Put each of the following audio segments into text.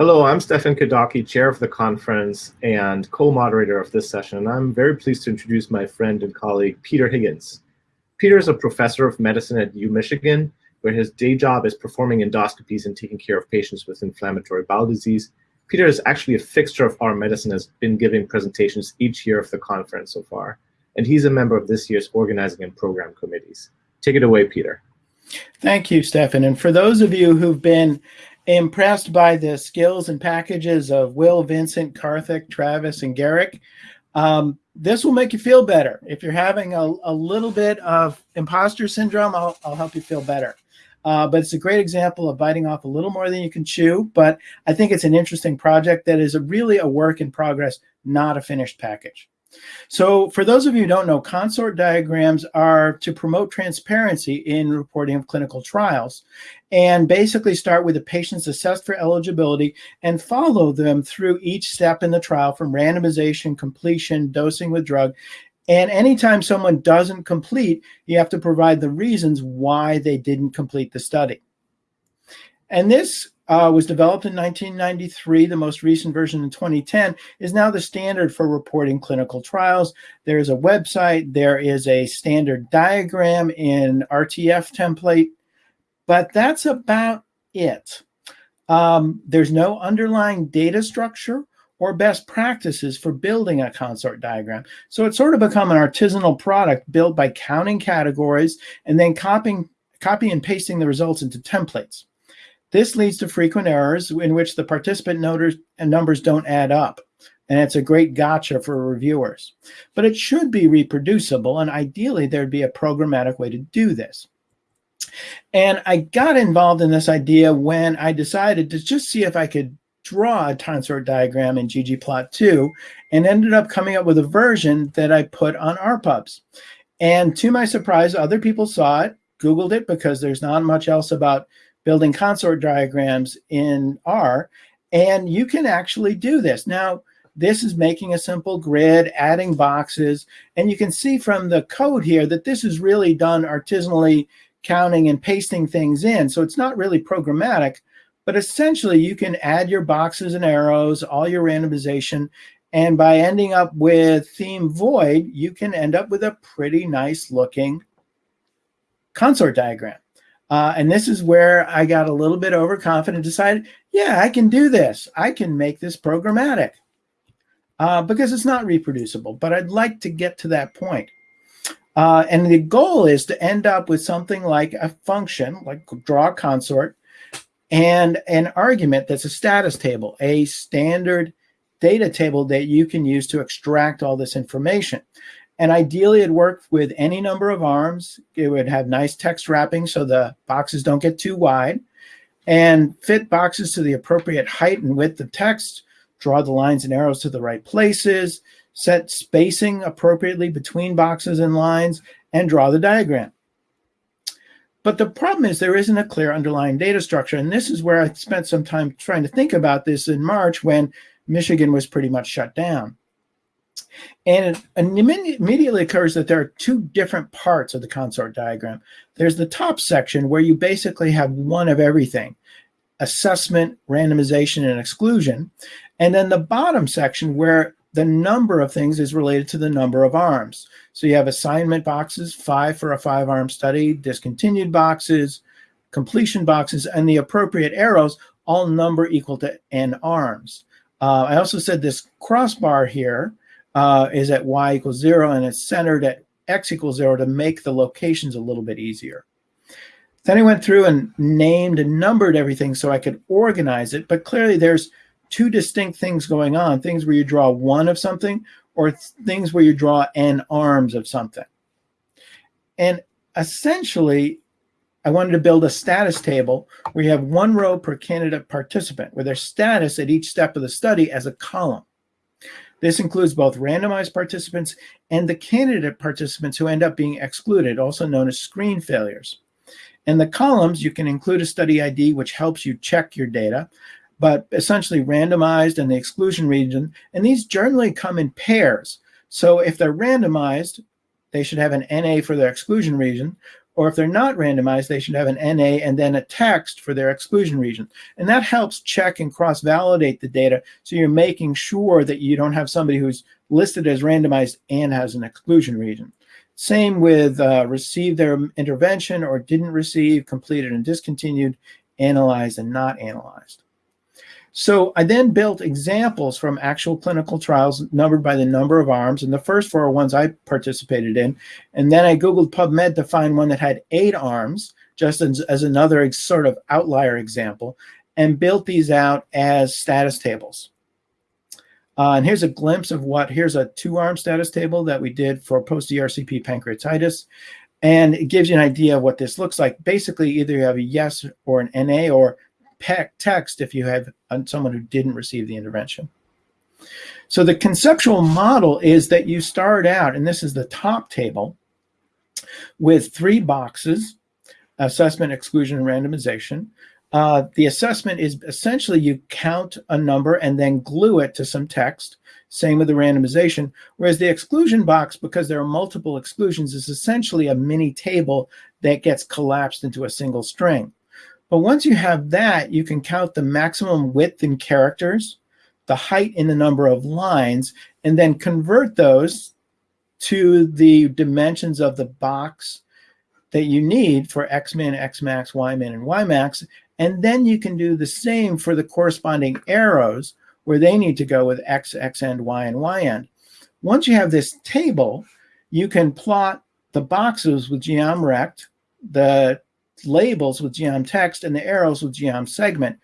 Hello, I'm Stefan Kadauke, chair of the conference and co-moderator of this session. And I'm very pleased to introduce my friend and colleague, Peter Higgins. Peter is a professor of medicine at UMichigan, where his day job is performing endoscopies and taking care of patients with inflammatory bowel disease. Peter is actually a fixture of R/Medicine, has been giving presentations each year of the conference so far, and he's a member of this year's organizing and program committees. Take it away, Peter. Thank you, Stefan. And for those of you who've been impressed by the skills and packages of Will, Vincent, Karthik, Travis, and Garrick. Um, this will make you feel better. If you're having a, a little bit of imposter syndrome, I'll, I'll help you feel better. Uh, but it's a great example of biting off a little more than you can chew. But I think it's an interesting project that is a, really a work in progress, not a finished package. So for those of you who don't know, consort diagrams are to promote transparency in reporting of clinical trials and basically start with the patients assessed for eligibility and follow them through each step in the trial from randomization, completion, dosing with drug. And anytime someone doesn't complete, you have to provide the reasons why they didn't complete the study. And this uh, was developed in 1993. The most recent version in 2010 is now the standard for reporting clinical trials. There is a website. There is a standard diagram in RTF template, but that's about it. Um, there's no underlying data structure or best practices for building a consort diagram. So it's sort of become an artisanal product built by counting categories and then copying, copy and pasting the results into templates. This leads to frequent errors in which the participant and uh, numbers don't add up. And it's a great gotcha for reviewers. But it should be reproducible, and ideally there'd be a programmatic way to do this. And I got involved in this idea when I decided to just see if I could draw a consort diagram in ggplot2 and ended up coming up with a version that I put on RPubs. And to my surprise, other people saw it, Googled it because there's not much else about building consort diagrams in R, and you can actually do this. Now, this is making a simple grid, adding boxes, and you can see from the code here that this is really done artisanally counting and pasting things in. So it's not really programmatic, but essentially you can add your boxes and arrows, all your randomization, and by ending up with theme void, you can end up with a pretty nice looking consort diagram. Uh, and this is where I got a little bit overconfident, decided, yeah, I can do this. I can make this programmatic uh, because it's not reproducible, but I'd like to get to that point. Uh, and the goal is to end up with something like a function, like draw consort, and an argument that's a status table, a standard data table that you can use to extract all this information. And ideally, it worked with any number of arms. It would have nice text wrapping so the boxes don't get too wide and fit boxes to the appropriate height and width of text, draw the lines and arrows to the right places, set spacing appropriately between boxes and lines, and draw the diagram. But the problem is there isn't a clear underlying data structure. And this is where I spent some time trying to think about this in March when Michigan was pretty much shut down. And it immediately occurs that there are two different parts of the consort diagram. There's the top section where you basically have one of everything, assessment, randomization, and exclusion. And then the bottom section where the number of things is related to the number of arms. So you have assignment boxes, five for a five arm study, discontinued boxes, completion boxes, and the appropriate arrows all number equal to n arms. Uh, I also said this crossbar here uh, is at y equals zero and it's centered at x equals zero to make the locations a little bit easier. Then I went through and named and numbered everything so I could organize it, but clearly there's two distinct things going on, things where you draw one of something or things where you draw n arms of something. And essentially, I wanted to build a status table where you have one row per candidate participant with their status at each step of the study as a column. This includes both randomized participants and the candidate participants who end up being excluded, also known as screen failures. In the columns, you can include a study ID, which helps you check your data. But essentially randomized in the exclusion region. And these generally come in pairs. So if they're randomized, they should have an NA for their exclusion region. Or if they're not randomized, they should have an NA and then a text for their exclusion region. And that helps check and cross-validate the data. So you're making sure that you don't have somebody who's listed as randomized and has an exclusion region. Same with uh, received their intervention or didn't receive, completed and discontinued, analyzed and not analyzed. So I then built examples from actual clinical trials numbered by the number of arms. And the first four ones I participated in. And then I Googled PubMed to find one that had eight arms, just as, as another sort of outlier example, and built these out as status tables. Uh, and here's a glimpse of what, here's a two-arm status table that we did for post-ERCP pancreatitis. And it gives you an idea of what this looks like. Basically, either you have a yes or an NA or text if you have someone who didn't receive the intervention. So the conceptual model is that you start out, and this is the top table, with three boxes, assessment, exclusion, and randomization. Uh, the assessment is essentially you count a number and then glue it to some text. Same with the randomization. Whereas the exclusion box, because there are multiple exclusions, is essentially a mini table that gets collapsed into a single string. But once you have that, you can count the maximum width in characters, the height in the number of lines, and then convert those to the dimensions of the box that you need for X-min, X-max, Y-min, and Y-max. And then you can do the same for the corresponding arrows where they need to go with X, X end, Y, and Y end. Once you have this table, you can plot the boxes with geomrect, the labels with geom text and the arrows with geom segment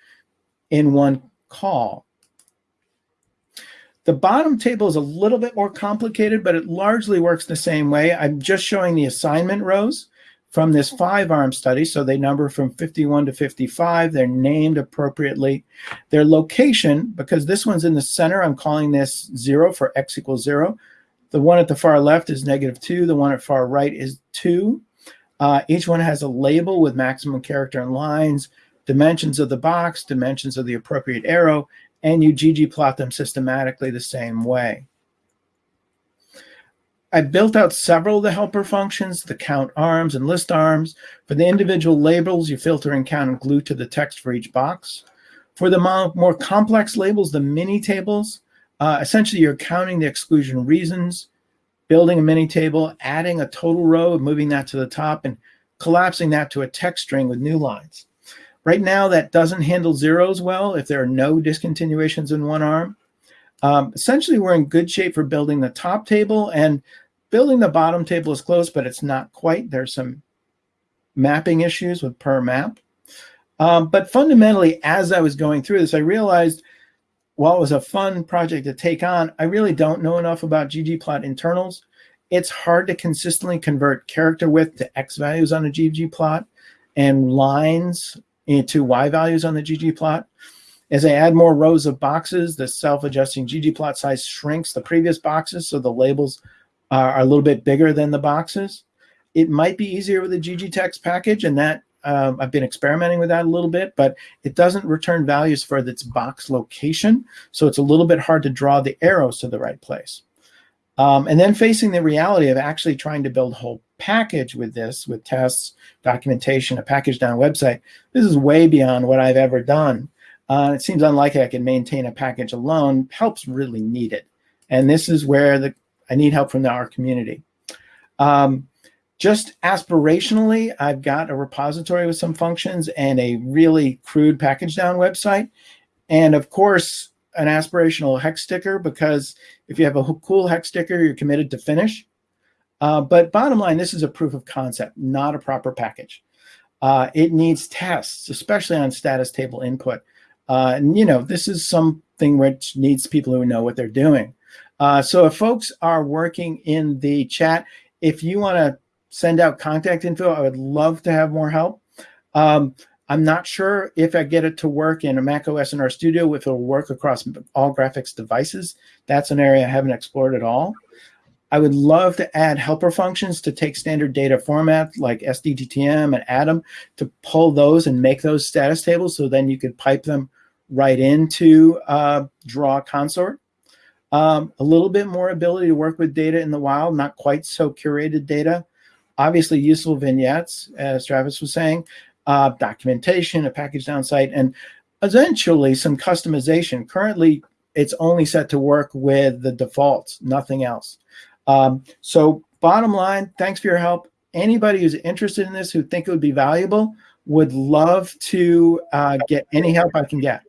in one call. The bottom table is a little bit more complicated, but it largely works the same way. I'm just showing the assignment rows from this five arm study. So they number from 51 to 55. They're named appropriately. Their location, because this one's in the center, I'm calling this zero for x equals zero. The one at the far left is negative two. The one at far right is two. Uh, each one has a label with maximum character and lines, dimensions of the box, dimensions of the appropriate arrow, and you ggplot them systematically the same way. I built out several of the helper functions, the count arms and list arms. For the individual labels, you filter and count and glue to the text for each box. For the more complex labels, the mini tables, uh, essentially you're counting the exclusion reasons, building a mini table, adding a total row, moving that to the top, and collapsing that to a text string with new lines. Right now, that doesn't handle zeros well if there are no discontinuations in one arm. Um, essentially, we're in good shape for building the top table, and building the bottom table is close, but it's not quite. There's some mapping issues with purrr map. Um, but fundamentally, as I was going through this, I realized while it was a fun project to take on, I really don't know enough about ggplot internals. It's hard to consistently convert character width to X values on a ggplot and lines into Y values on the ggplot. As I add more rows of boxes, the self-adjusting ggplot size shrinks the previous boxes, so the labels are a little bit bigger than the boxes. It might be easier with a ggtext package, and that um, I've been experimenting with that a little bit, but it doesn't return values for its box location. So it's a little bit hard to draw the arrows to the right place. Um, and then facing the reality of actually trying to build a whole package with this, with tests, documentation, a pkgdown website, this is way beyond what I've ever done. Uh, it seems unlikely I can maintain a package alone. Help's really needed. And this is where the, I need help from the, our community. Um, just aspirationally, I've got a repository with some functions and a really crude pkgdown website. And of course, an aspirational hex sticker, because if you have a cool hex sticker, you're committed to finish. Uh, but bottom line, this is a proof of concept, not a proper package. Uh, it needs tests, especially on status table input. Uh, and, you know, this is something which needs people who know what they're doing. Uh, so if folks are working in the chat, if you want to send out contact info. I would love to have more help. Um, I'm not sure if I get it to work in a Mac OS in RStudio, if it'll work across all graphics devices. That's an area I haven't explored at all. I would love to add helper functions to take standard data format like SDTM and ADaM to pull those and make those status tables so then you could pipe them right into uh, Draw Consort. Um, a little bit more ability to work with data in the wild, not quite so curated data. Obviously, useful vignettes, as Travis was saying, uh, documentation, a pkgdown site, and eventually some customization. Currently, it's only set to work with the defaults, nothing else. Um, so bottom line, thanks for your help. Anybody who's interested in this, who think it would be valuable, would love to uh, get any help I can get.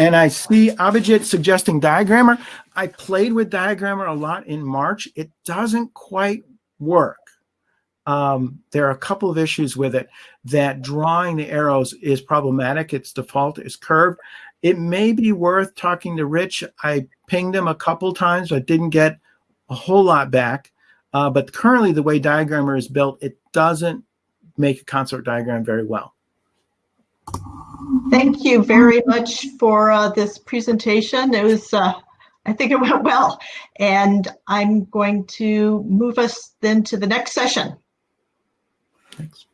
And I see Abhijit suggesting DiagrammeR. I played with DiagrammeR a lot in March. It doesn't quite work. Um, there are a couple of issues with it that drawing the arrows is problematic. Its default is curved. It may be worth talking to Rich. I pinged him a couple times, but didn't get a whole lot back. Uh, but currently, the way DiagrammeR is built, it doesn't make a consort diagram very well. Thank you very much for uh, this presentation. It was, uh, I think it went well. And I'm going to move us then to the next session. Thanks.